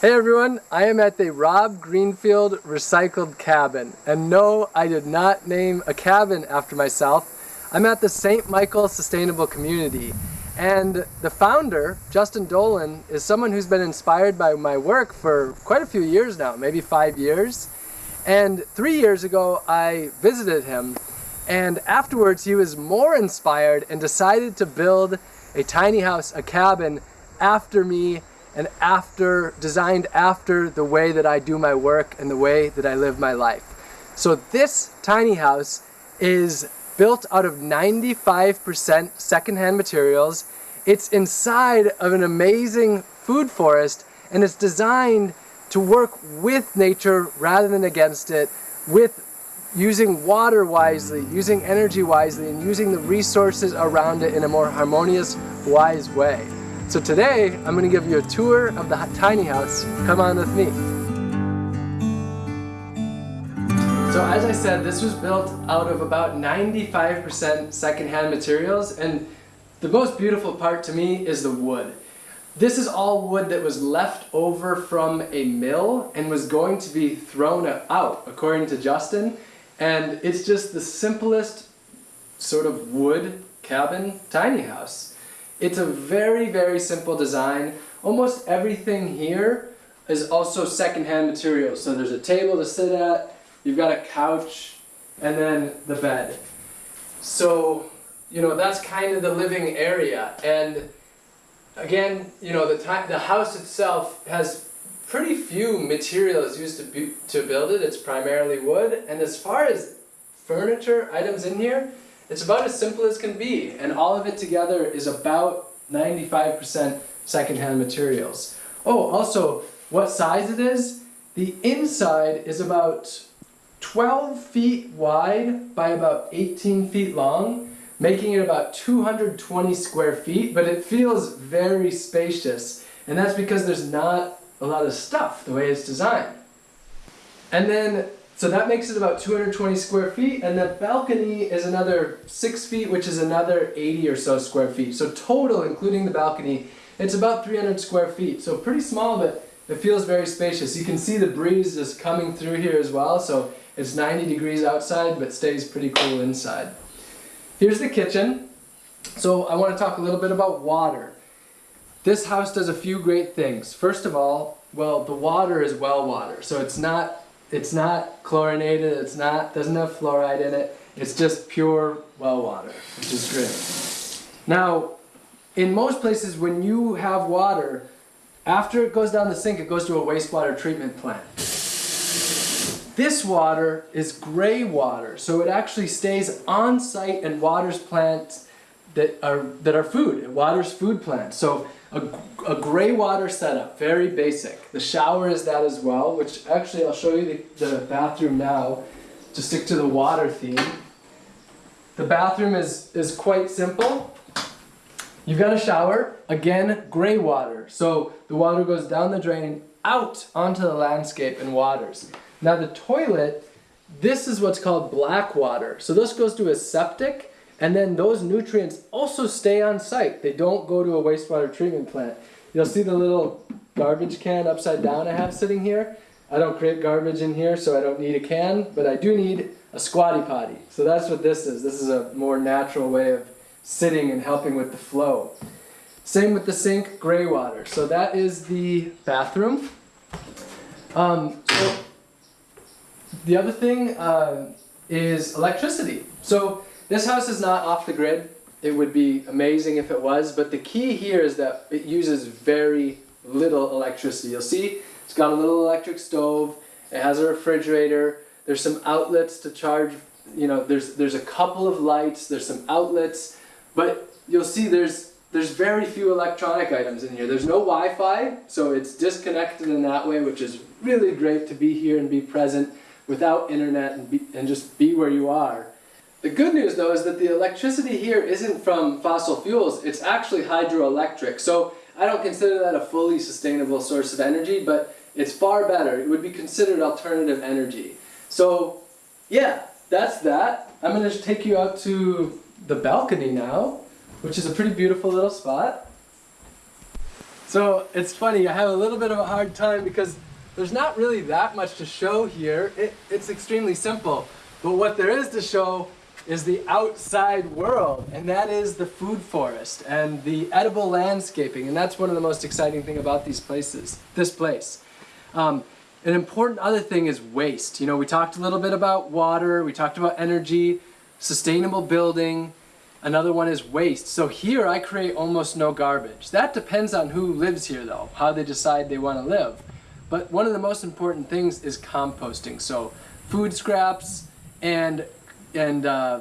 Hey everyone, I am at the Rob Greenfield Recycled Cabin. And no, I did not name a cabin after myself. I'm at the St. Michael Sustainable Community. And the founder, Justin Dolan, is someone who's been inspired by my work for quite a few years now, maybe five years. And three years ago, I visited him. And afterwards, he was more inspired and decided to build a tiny house, a cabin, after me and after designed after the way that I do my work and the way that I live my life. So this tiny house is built out of 95% secondhand materials. It's inside of an amazing food forest and it's designed to work with nature rather than against it, with using water wisely, using energy wisely, and using the resources around it in a more harmonious, wise way. So today, I'm going to give you a tour of the tiny house. Come on with me. So as I said, this was built out of about 95% secondhand materials and the most beautiful part to me is the wood. This is all wood that was left over from a mill and was going to be thrown out, according to Justin. And it's just the simplest sort of wood cabin tiny house. It's a very, very simple design. Almost everything here is also secondhand material. So there's a table to sit at, you've got a couch, and then the bed. So, you know, that's kind of the living area. And again, you know, the, the house itself has pretty few materials used to, be, to build it. It's primarily wood. And as far as furniture items in here, it's about as simple as can be, and all of it together is about 95% secondhand materials. Oh, also, what size it is? The inside is about 12 feet wide by about 18 feet long, making it about 220 square feet, but it feels very spacious. And that's because there's not a lot of stuff the way it's designed. And then so that makes it about 220 square feet, and the balcony is another 6 feet, which is another 80 or so square feet. So total, including the balcony, it's about 300 square feet. So pretty small, but it feels very spacious. You can see the breeze is coming through here as well, so it's 90 degrees outside, but stays pretty cool inside. Here's the kitchen. So I want to talk a little bit about water. This house does a few great things. First of all, well, the water is well water, so it's not it's not chlorinated, it's not, doesn't have fluoride in it, it's just pure well water, which is great. Now, in most places when you have water, after it goes down the sink, it goes to a wastewater treatment plant. This water is gray water, so it actually stays on site and waters plants that are, that are food. It waters food plants. So a, a gray water setup, very basic. The shower is that as well, which actually I'll show you the, the bathroom now to stick to the water theme. The bathroom is, is quite simple. You've got a shower, again, gray water. So the water goes down the drain out onto the landscape and waters. Now the toilet, this is what's called black water. So this goes to a septic and then those nutrients also stay on site. They don't go to a wastewater treatment plant. You'll see the little garbage can upside down I have sitting here. I don't create garbage in here, so I don't need a can, but I do need a squatty potty. So that's what this is. This is a more natural way of sitting and helping with the flow. Same with the sink, gray water. So that is the bathroom. Um, so the other thing uh, is electricity. So this house is not off the grid. It would be amazing if it was, but the key here is that it uses very little electricity. You'll see it's got a little electric stove, it has a refrigerator, there's some outlets to charge, you know, there's, there's a couple of lights, there's some outlets, but you'll see there's, there's very few electronic items in here. There's no Wi-Fi, so it's disconnected in that way, which is really great to be here and be present without internet and, be, and just be where you are. The good news though is that the electricity here isn't from fossil fuels, it's actually hydroelectric. So I don't consider that a fully sustainable source of energy, but it's far better. It would be considered alternative energy. So yeah, that's that. I'm going to take you out to the balcony now, which is a pretty beautiful little spot. So it's funny, I have a little bit of a hard time because there's not really that much to show here. It, it's extremely simple. But what there is to show is the outside world, and that is the food forest and the edible landscaping. And that's one of the most exciting thing about these places, this place. Um, an important other thing is waste. You know, we talked a little bit about water, we talked about energy, sustainable building, Another one is waste. So here I create almost no garbage. That depends on who lives here though, how they decide they want to live. But one of the most important things is composting. So food scraps and, and uh,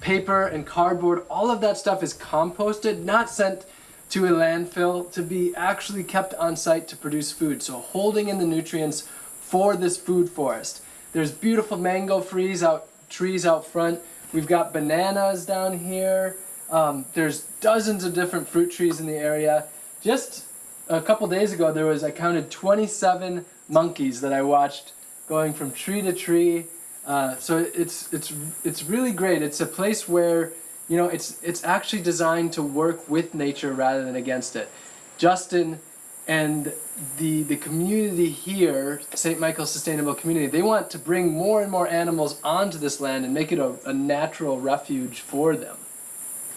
paper and cardboard, all of that stuff is composted, not sent to a landfill to be actually kept on site to produce food. So holding in the nutrients for this food forest. There's beautiful mango trees out, trees out front. We've got bananas down here. Um, there's dozens of different fruit trees in the area. Just a couple days ago, there was, I counted 27 monkeys that I watched going from tree to tree. Uh, so it's, it's, it's really great. It's a place where, you know, it's, it's actually designed to work with nature rather than against it. Justin and the, the community here, St. Michael's Sustainable Community, they want to bring more and more animals onto this land and make it a, a natural refuge for them.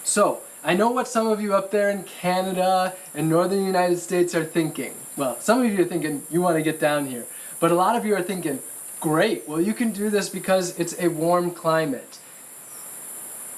So, I know what some of you up there in Canada and northern United States are thinking. Well, some of you are thinking you want to get down here. But a lot of you are thinking, great, well you can do this because it's a warm climate.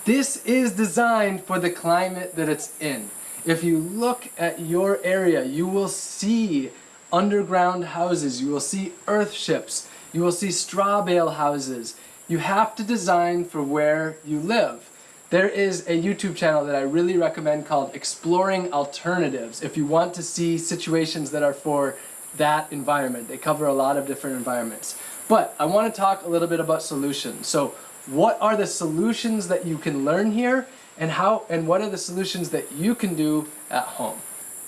This is designed for the climate that it's in. If you look at your area, you will see underground houses, you will see earth ships, you will see straw bale houses. You have to design for where you live. There is a YouTube channel that I really recommend called Exploring Alternatives if you want to see situations that are for that environment. They cover a lot of different environments. But I want to talk a little bit about solutions. So what are the solutions that you can learn here and how and what are the solutions that you can do at home.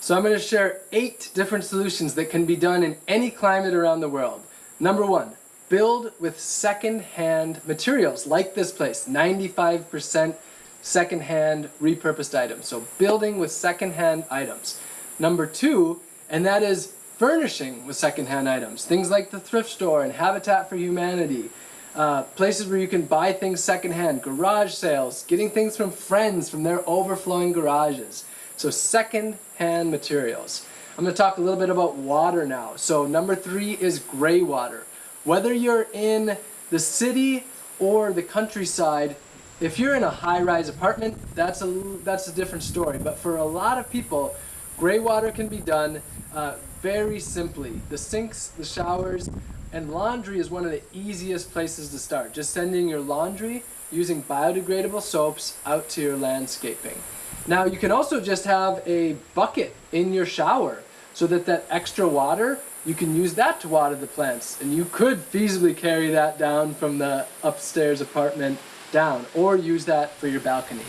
So I'm going to share eight different solutions that can be done in any climate around the world. Number one, build with second-hand materials like this place, 95% second-hand repurposed items. So building with second-hand items. Number two, and that is furnishing with second-hand items. Things like the thrift store and Habitat for Humanity, uh, places where you can buy things secondhand, garage sales, getting things from friends from their overflowing garages. So second-hand materials. I'm going to talk a little bit about water now. So number three is gray water. Whether you're in the city or the countryside, if you're in a high-rise apartment, that's a, that's a different story. But for a lot of people, gray water can be done uh, very simply. The sinks, the showers, and laundry is one of the easiest places to start. Just sending your laundry using biodegradable soaps out to your landscaping. Now you can also just have a bucket in your shower so that that extra water, you can use that to water the plants. And you could feasibly carry that down from the upstairs apartment down or use that for your balcony.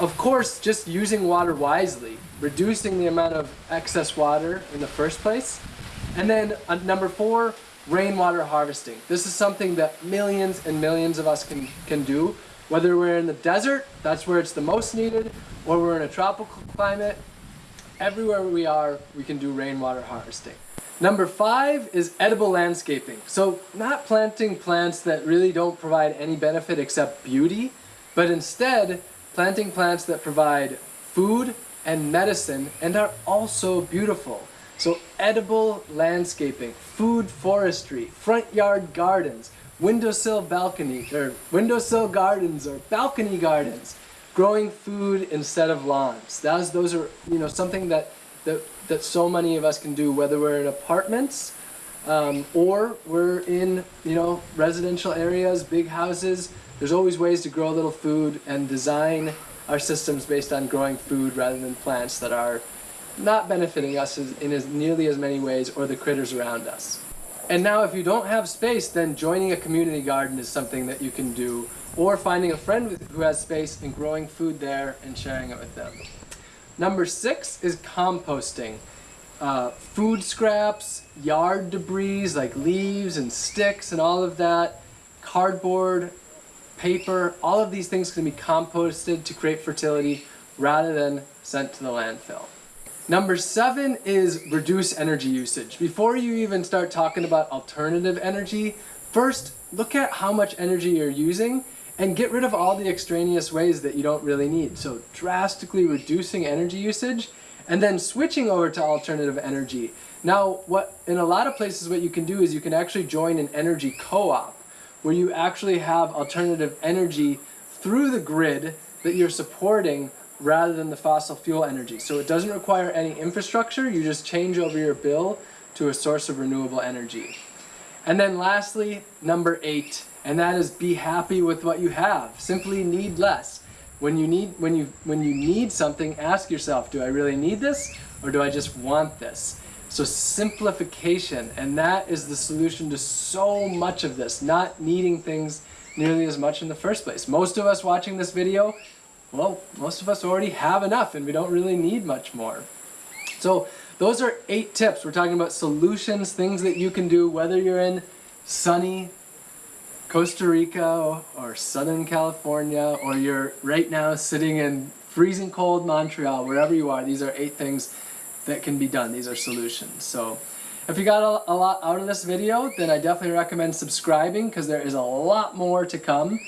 Of course, just using water wisely, reducing the amount of excess water in the first place. And then uh, number four, rainwater harvesting. This is something that millions and millions of us can, can do. Whether we're in the desert, that's where it's the most needed, or we're in a tropical climate, everywhere we are, we can do rainwater harvesting. Number five is edible landscaping. So not planting plants that really don't provide any benefit except beauty, but instead planting plants that provide food and medicine and are also beautiful. So edible landscaping, food forestry, front yard gardens, windowsill balcony, or windowsill gardens or balcony gardens, growing food instead of lawns. Those, those are, you know, something that, that, that so many of us can do, whether we're in apartments um, or we're in, you know, residential areas, big houses. There's always ways to grow a little food and design our systems based on growing food rather than plants that are not benefiting us in as nearly as many ways or the critters around us. And now if you don't have space, then joining a community garden is something that you can do, or finding a friend who has space and growing food there and sharing it with them. Number six is composting. Uh, food scraps, yard debris like leaves and sticks and all of that, cardboard, paper, all of these things can be composted to create fertility rather than sent to the landfill. Number seven is reduce energy usage. Before you even start talking about alternative energy, first look at how much energy you're using and get rid of all the extraneous ways that you don't really need. So drastically reducing energy usage and then switching over to alternative energy. Now, what in a lot of places what you can do is you can actually join an energy co-op where you actually have alternative energy through the grid that you're supporting rather than the fossil fuel energy. So it doesn't require any infrastructure, you just change over your bill to a source of renewable energy. And then lastly, number eight, and that is be happy with what you have. Simply need less. When you need when you when you need something, ask yourself, do I really need this or do I just want this? So simplification, and that is the solution to so much of this, not needing things nearly as much in the first place. Most of us watching this video well, most of us already have enough and we don't really need much more. So those are eight tips. We're talking about solutions, things that you can do whether you're in sunny Costa Rica or Southern California or you're right now sitting in freezing cold Montreal, wherever you are, these are eight things that can be done. These are solutions. So if you got a, a lot out of this video, then I definitely recommend subscribing because there is a lot more to come.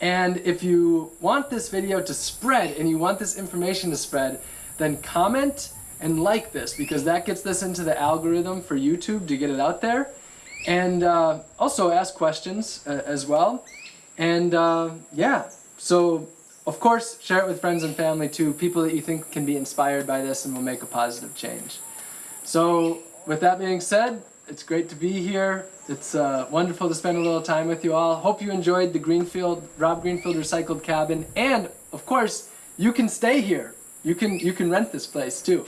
And if you want this video to spread and you want this information to spread, then comment and like this because that gets this into the algorithm for YouTube to get it out there. And uh, also ask questions uh, as well. And uh, yeah, so of course, share it with friends and family too, people that you think can be inspired by this and will make a positive change. So with that being said, it's great to be here. It's uh, wonderful to spend a little time with you all. Hope you enjoyed the Greenfield, Rob Greenfield Recycled Cabin. And of course, you can stay here. You can, you can rent this place too.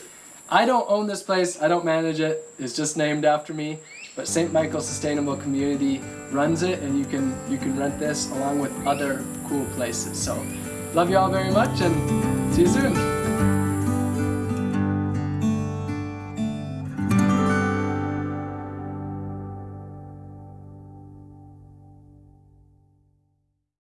I don't own this place, I don't manage it. It's just named after me. But St. Michael Sustainable Community runs it and you can, you can rent this along with other cool places. So love you all very much and see you soon.